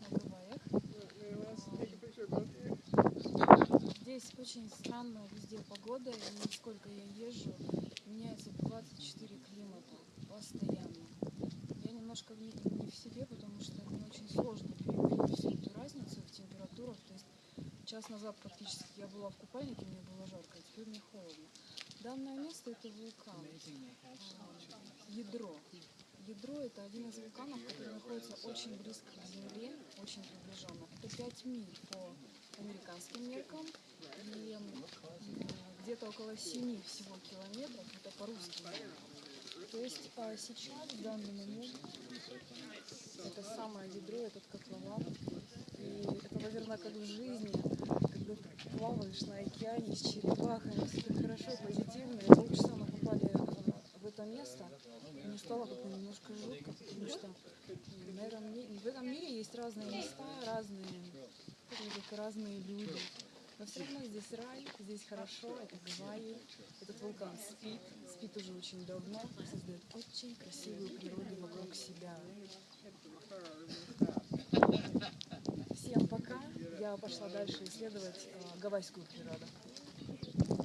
на Гавайях. Здесь очень странная везде погода, и сколько я езжу, меняется 24 климата постоянно. Я немножко в- не, в себе, потому что мне очень сложно переварить всю эту разницу в температурах. То есть час назад практически я была в купальнике, мне было жарко, а теперь мне холодно. Данное место это вулкан, а, ядро. Ядро это один из вулканов, который находится очень близко к Земле, 8 по американским меркам и где-то около 7 всего километров, это по русским. То есть а сейчас, в данный момент, это самое ядро, этот котлован. И это, наверное, как в жизни, когда ты плаваешь на океане с черепахами, все так хорошо, позитивно. И мы часа мы попали в это место, и не стало как-то есть разные места, разные, так, разные люди. Но все равно здесь рай, здесь хорошо, это Гавайи, этот вулкан спит, спит уже очень давно, создает очень красивую природу вокруг себя. Всем пока, я пошла дальше исследовать э, гавайскую природу.